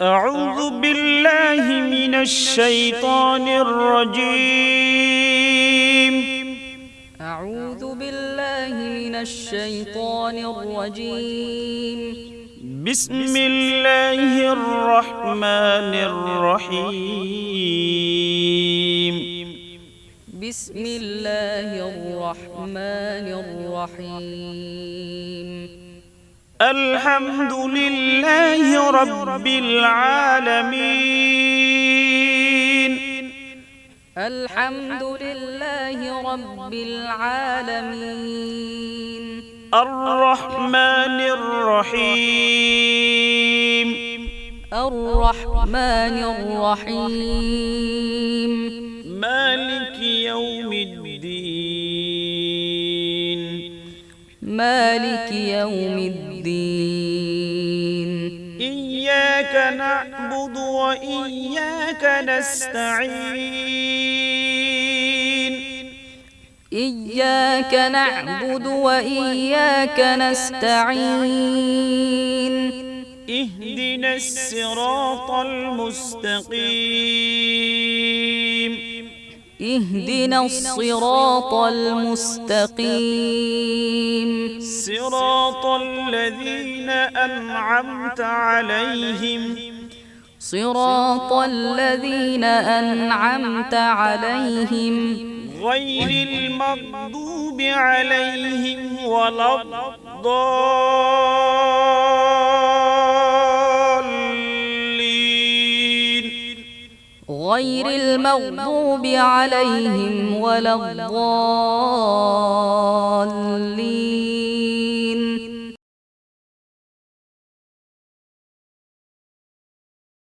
أعوذ بالله من الشيطان الرجيم. أعوذ بالله من الشيطان الرجيم. بسم الله الرحمن الرحيم. بسم الله الرحمن الرحيم. الحمد لله رب العالمين. الحمد لله رب العالمين. الرحمن الرحيم. الرحمن الرحيم. مالك يوم الدين. إياك نعبد وإياك نستعين. إياك نعبد وإياك نستعين. اهدنا الصراط المستقيم. اهدنا الصراط المستقيم. صراط الذين أنعمت عليهم. صراط الذين أنعمت عليهم. غير المغضوب عليهم ولا الضالين. غير المغضوب عليهم ولا الضالين.